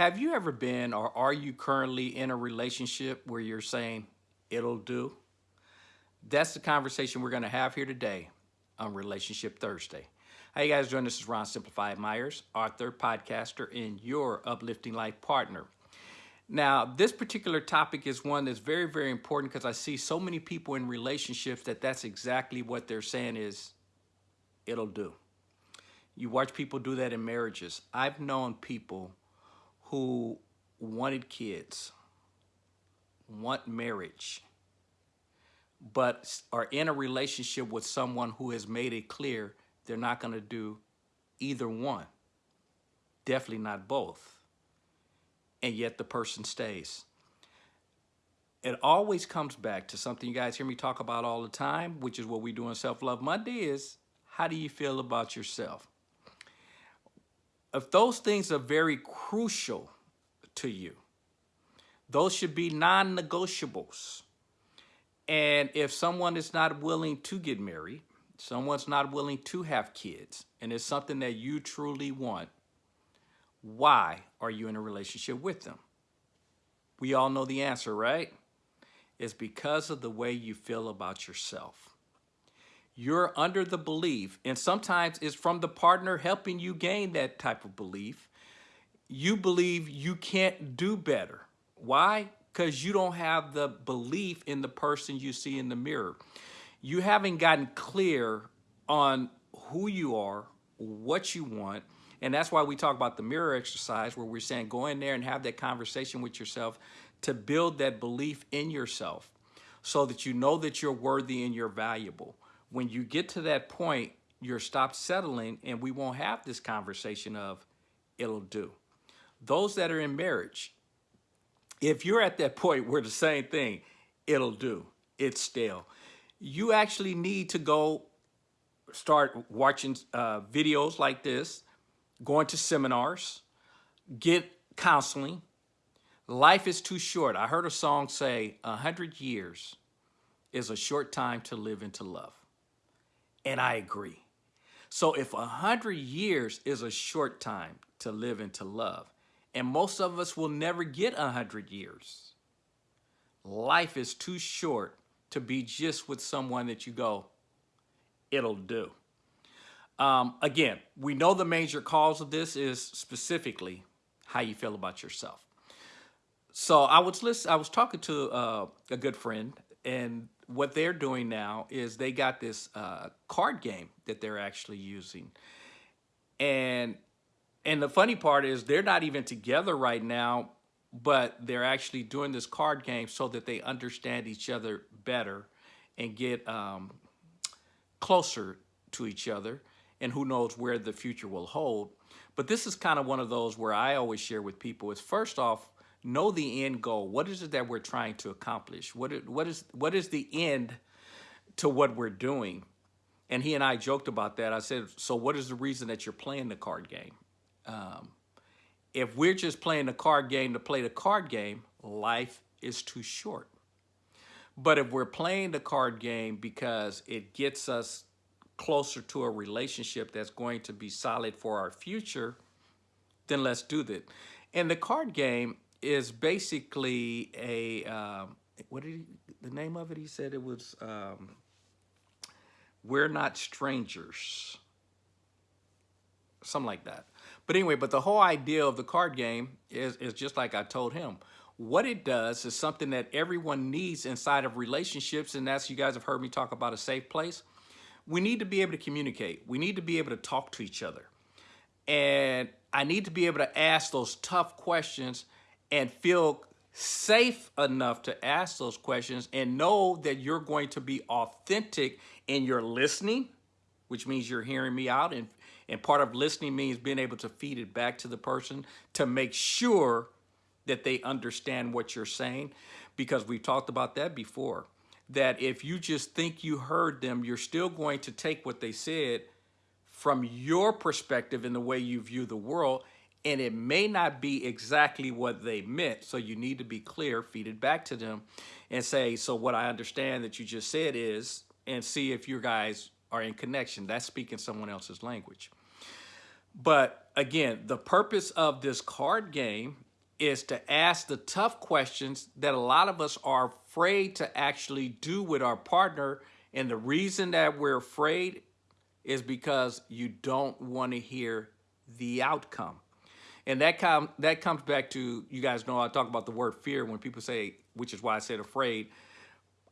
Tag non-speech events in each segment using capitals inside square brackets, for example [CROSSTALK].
Have you ever been or are you currently in a relationship where you're saying, it'll do? That's the conversation we're going to have here today on Relationship Thursday. How you guys doing? This is Ron Simplified Myers, author, podcaster, and your uplifting life partner. Now, this particular topic is one that's very, very important because I see so many people in relationships that that's exactly what they're saying is, it'll do. You watch people do that in marriages. I've known people who wanted kids, want marriage, but are in a relationship with someone who has made it clear they're not going to do either one. Definitely not both. And yet the person stays. It always comes back to something you guys hear me talk about all the time, which is what we do on Self-Love Monday is, how do you feel about yourself? If those things are very crucial to you, those should be non-negotiables. And if someone is not willing to get married, someone's not willing to have kids, and it's something that you truly want, why are you in a relationship with them? We all know the answer, right? It's because of the way you feel about yourself you're under the belief, and sometimes it's from the partner helping you gain that type of belief. You believe you can't do better. Why? Because you don't have the belief in the person you see in the mirror. You haven't gotten clear on who you are, what you want, and that's why we talk about the mirror exercise where we're saying go in there and have that conversation with yourself to build that belief in yourself so that you know that you're worthy and you're valuable when you get to that point, you're stopped settling and we won't have this conversation of it'll do. Those that are in marriage, if you're at that [LAUGHS] point where the same thing, it'll do, it's stale. You actually need to go start watching uh, videos like this, going to seminars, get counseling. Life is too short. I heard a song say, a hundred years is a short time to live into love. And I agree. So if a hundred years is a short time to live and to love, and most of us will never get a hundred years, life is too short to be just with someone that you go, it'll do. Um, again, we know the major cause of this is specifically how you feel about yourself. So I was listen, I was talking to uh, a good friend and what they're doing now is they got this uh, card game that they're actually using. And and the funny part is they're not even together right now, but they're actually doing this card game so that they understand each other better and get um, closer to each other. And who knows where the future will hold. But this is kind of one of those where I always share with people is first off, know the end goal. What is it that we're trying to accomplish? What is, what is, what is the end to what we're doing? And he and I joked about that. I said, so what is the reason that you're playing the card game? Um, if we're just playing the card game to play the card game, life is too short. But if we're playing the card game because it gets us closer to a relationship that's going to be solid for our future, then let's do that. And the card game is basically a um, what did he, the name of it? He said it was um, "We're Not Strangers," something like that. But anyway, but the whole idea of the card game is is just like I told him. What it does is something that everyone needs inside of relationships, and that's you guys have heard me talk about a safe place. We need to be able to communicate. We need to be able to talk to each other. And I need to be able to ask those tough questions and feel safe enough to ask those questions and know that you're going to be authentic in your listening, which means you're hearing me out. And, and part of listening means being able to feed it back to the person to make sure that they understand what you're saying. Because we've talked about that before, that if you just think you heard them, you're still going to take what they said from your perspective in the way you view the world and it may not be exactly what they meant. So you need to be clear, feed it back to them and say, so what I understand that you just said is, and see if you guys are in connection. That's speaking someone else's language. But again, the purpose of this card game is to ask the tough questions that a lot of us are afraid to actually do with our partner. And the reason that we're afraid is because you don't want to hear the outcome. And that com that comes back to, you guys know I talk about the word fear when people say, which is why I said afraid.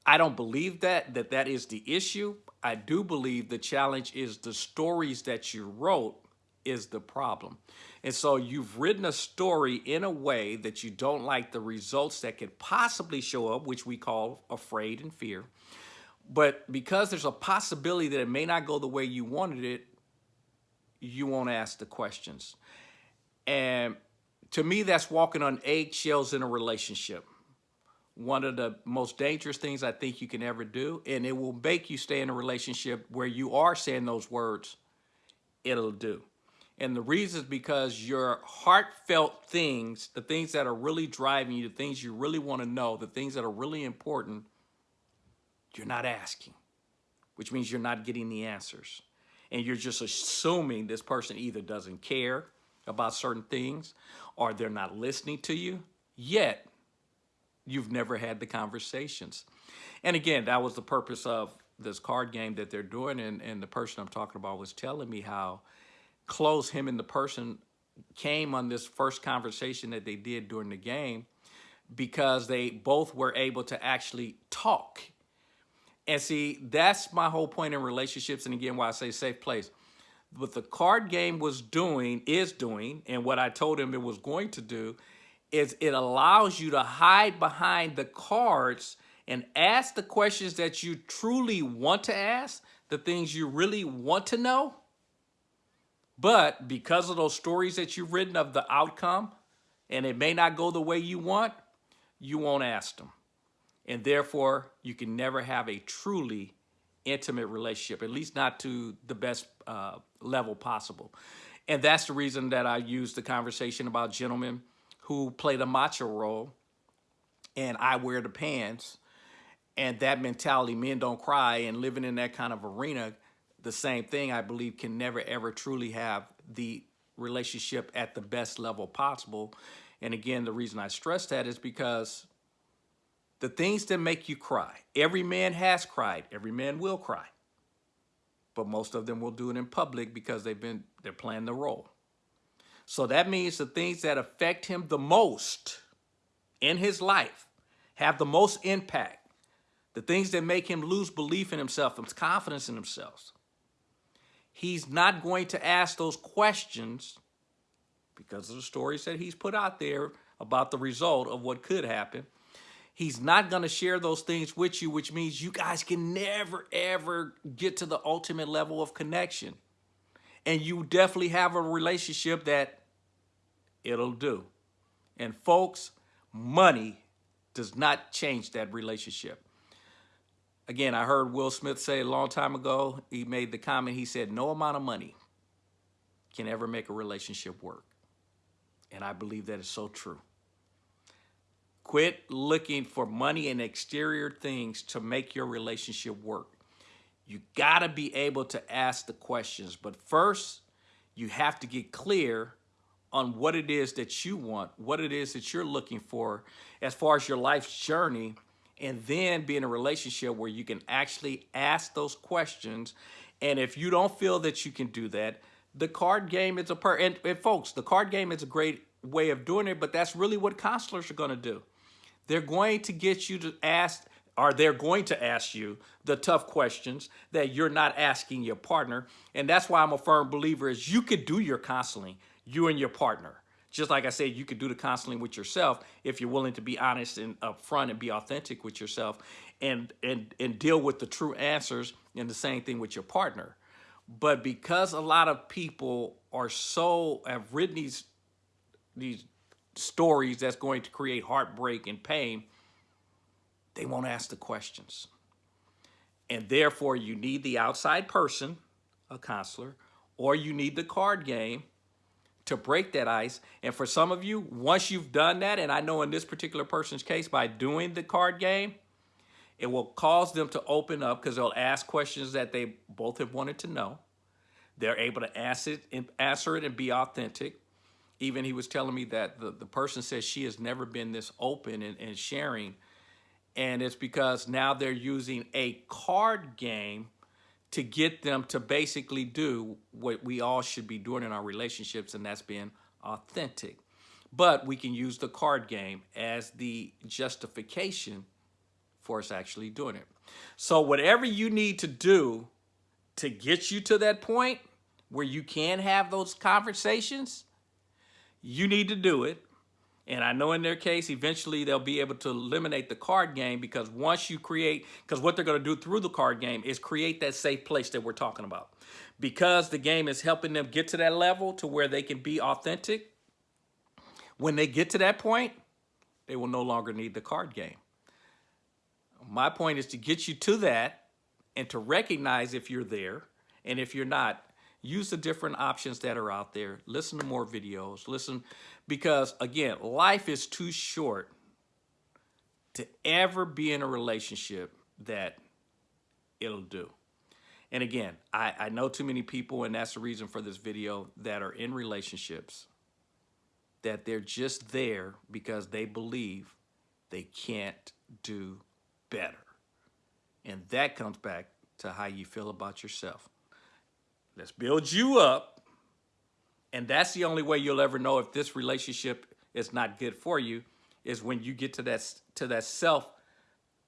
I don't believe that, that that is the issue. I do believe the challenge is the stories that you wrote is the problem. And so you've written a story in a way that you don't like the results that could possibly show up, which we call afraid and fear. But because there's a possibility that it may not go the way you wanted it, you won't ask the questions. And to me, that's walking on eggshells in a relationship. One of the most dangerous things I think you can ever do, and it will make you stay in a relationship where you are saying those words, it'll do. And the reason is because your heartfelt things, the things that are really driving you, the things you really want to know, the things that are really important, you're not asking, which means you're not getting the answers. And you're just assuming this person either doesn't care about certain things or they're not listening to you, yet you've never had the conversations. And again, that was the purpose of this card game that they're doing. And, and the person I'm talking about was telling me how close him and the person came on this first conversation that they did during the game because they both were able to actually talk. And see, that's my whole point in relationships. And again, why I say safe place what the card game was doing, is doing, and what I told him it was going to do, is it allows you to hide behind the cards and ask the questions that you truly want to ask, the things you really want to know. But because of those stories that you've written of the outcome, and it may not go the way you want, you won't ask them. And therefore, you can never have a truly intimate relationship, at least not to the best uh, level possible. And that's the reason that I use the conversation about gentlemen who play the macho role and I wear the pants and that mentality, men don't cry and living in that kind of arena, the same thing I believe can never ever truly have the relationship at the best level possible. And again, the reason I stress that is because the things that make you cry, every man has cried, every man will cry but most of them will do it in public because they've been they're playing the role. So that means the things that affect him the most in his life have the most impact. The things that make him lose belief in himself and confidence in himself. He's not going to ask those questions because of the stories that he's put out there about the result of what could happen He's not going to share those things with you, which means you guys can never, ever get to the ultimate level of connection. And you definitely have a relationship that it'll do. And folks, money does not change that relationship. Again, I heard Will Smith say a long time ago, he made the comment, he said, no amount of money can ever make a relationship work. And I believe that is so true. Quit looking for money and exterior things to make your relationship work. You got to be able to ask the questions. But first, you have to get clear on what it is that you want, what it is that you're looking for as far as your life's journey, and then be in a relationship where you can actually ask those questions. And if you don't feel that you can do that, the card game is a per and, and folks, the card game is a great way of doing it, but that's really what counselors are going to do. They're going to get you to ask, or they're going to ask you the tough questions that you're not asking your partner. And that's why I'm a firm believer is you could do your counseling, you and your partner. Just like I said, you could do the counseling with yourself if you're willing to be honest and upfront and be authentic with yourself and, and, and deal with the true answers and the same thing with your partner. But because a lot of people are so, have written these, these stories that's going to create heartbreak and pain, they won't ask the questions. And therefore, you need the outside person, a counselor, or you need the card game to break that ice. And for some of you, once you've done that, and I know in this particular person's case, by doing the card game, it will cause them to open up because they'll ask questions that they both have wanted to know. They're able to ask it answer it and be authentic. Even he was telling me that the, the person says she has never been this open and, and sharing. And it's because now they're using a card game to get them to basically do what we all should be doing in our relationships, and that's being authentic. But we can use the card game as the justification for us actually doing it. So whatever you need to do to get you to that point where you can have those conversations, you need to do it. And I know in their case, eventually they'll be able to eliminate the card game because once you create, because what they're going to do through the card game is create that safe place that we're talking about. Because the game is helping them get to that level to where they can be authentic, when they get to that point, they will no longer need the card game. My point is to get you to that and to recognize if you're there and if you're not, use the different options that are out there. Listen to more videos. Listen, because again, life is too short to ever be in a relationship that it'll do. And again, I, I know too many people, and that's the reason for this video, that are in relationships that they're just there because they believe they can't do better. And that comes back to how you feel about yourself. Let's build you up. And that's the only way you'll ever know if this relationship is not good for you is when you get to that to that self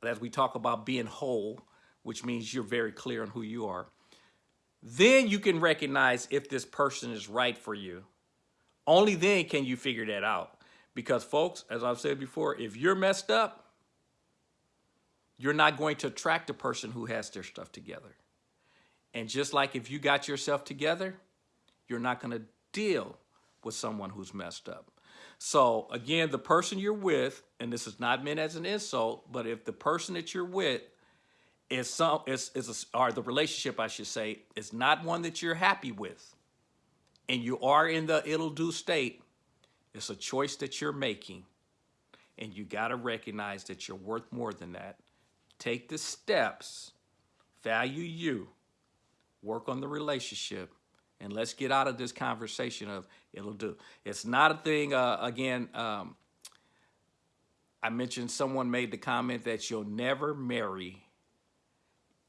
as we talk about being whole, which means you're very clear on who you are. Then you can recognize if this person is right for you. Only then can you figure that out. Because folks, as I've said before, if you're messed up, you're not going to attract a person who has their stuff together. And just like if you got yourself together, you're not going to deal with someone who's messed up. So again, the person you're with, and this is not meant as an insult, but if the person that you're with is some is is a, or the relationship I should say is not one that you're happy with, and you are in the it'll do state, it's a choice that you're making, and you got to recognize that you're worth more than that take the steps, value you, work on the relationship, and let's get out of this conversation of it'll do. It's not a thing, uh, again, um, I mentioned someone made the comment that you'll never marry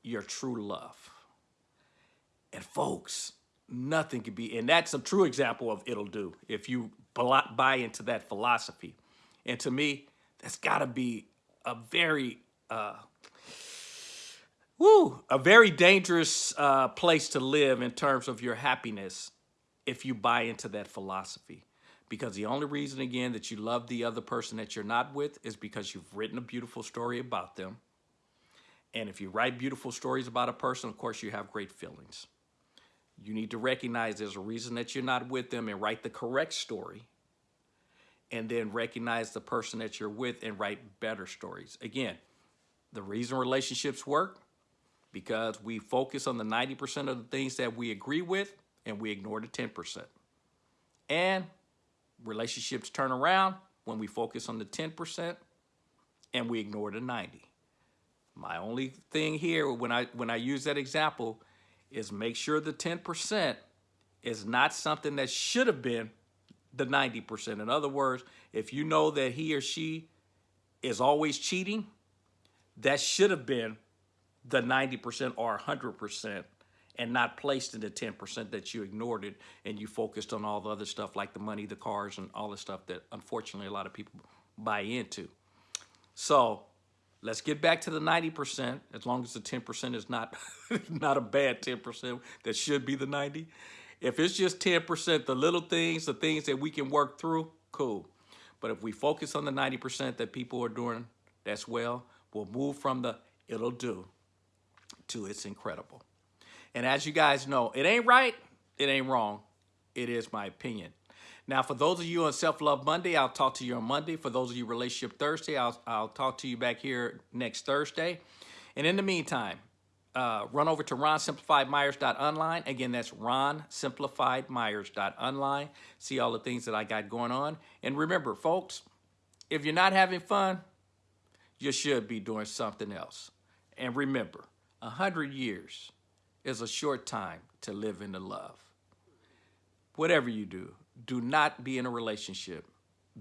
your true love. And folks, nothing can be, and that's a true example of it'll do if you buy into that philosophy. And to me, that's got to be a very uh, woo, a very dangerous uh, place to live in terms of your happiness if you buy into that philosophy. Because the only reason, again, that you love the other person that you're not with is because you've written a beautiful story about them. And if you write beautiful stories about a person, of course, you have great feelings. You need to recognize there's a reason that you're not with them and write the correct story. And then recognize the person that you're with and write better stories. Again, the reason relationships work because we focus on the 90% of the things that we agree with and we ignore the 10%. And relationships turn around when we focus on the 10% and we ignore the 90. My only thing here when I when I use that example is make sure the 10% is not something that should have been the 90%. In other words, if you know that he or she is always cheating, that should have been the 90% or 100% and not placed in the 10% that you ignored it and you focused on all the other stuff like the money, the cars, and all the stuff that unfortunately a lot of people buy into. So let's get back to the 90%, as long as the 10% is not, [LAUGHS] not a bad 10% that should be the 90. If it's just 10%, the little things, the things that we can work through, cool. But if we focus on the 90% that people are doing, that's well, we'll move from the it'll do to It's Incredible. And as you guys know, it ain't right, it ain't wrong. It is my opinion. Now, for those of you on Self-Love Monday, I'll talk to you on Monday. For those of you Relationship Thursday, I'll, I'll talk to you back here next Thursday. And in the meantime, uh, run over to ronsimplifiedmyers.online. Again, that's ronsimplifiedmyers.online. See all the things that I got going on. And remember, folks, if you're not having fun, you should be doing something else. And remember, a hundred years is a short time to live in the love. Whatever you do, do not be in a relationship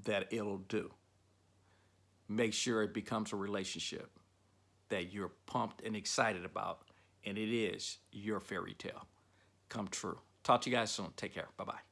that it'll do. Make sure it becomes a relationship that you're pumped and excited about, and it is your fairy tale come true. Talk to you guys soon. Take care. Bye bye.